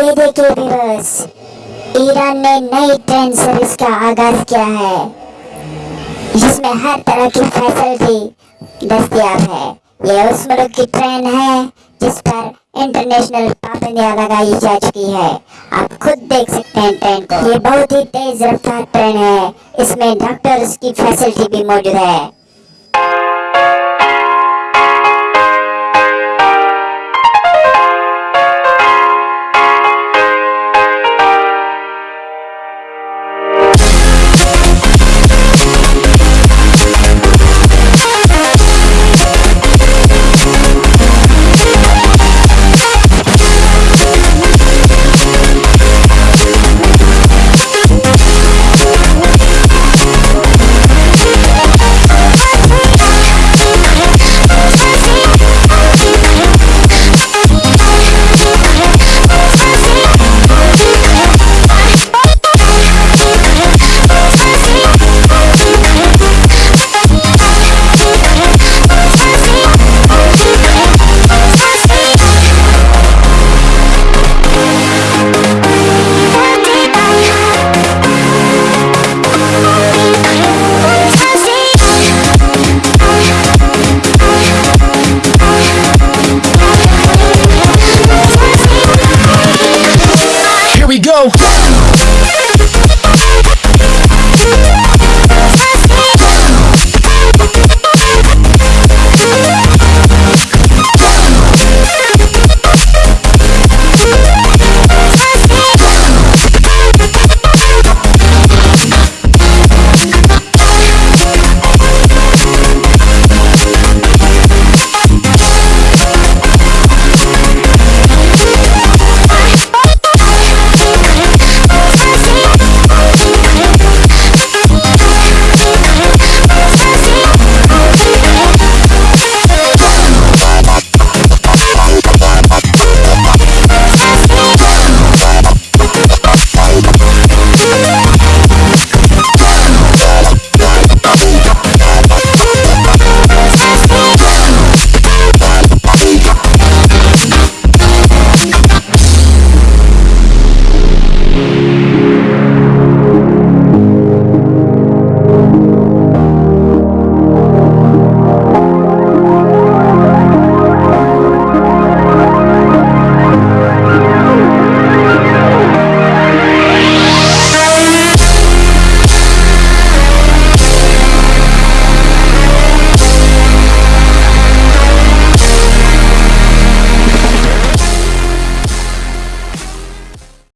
ये देखिए viewers Iran ने नई ट्रेन सर्विस का आगाज़ किया है, जिसमें हर तरह की फैसिलिटी दस्तियाब है। ये उस मुल्क की ट्रेन है, जिस पर इंटरनेशनल पाबंदियाँ लगाई जा चुकी है। आप खुद देख सकते हैं ट्रेन को। ये बहुत ही तेज रफ्तार ट्रेन है। इसमें डॉक्टर्स की फैसिलिटी भी मौजूद है। go.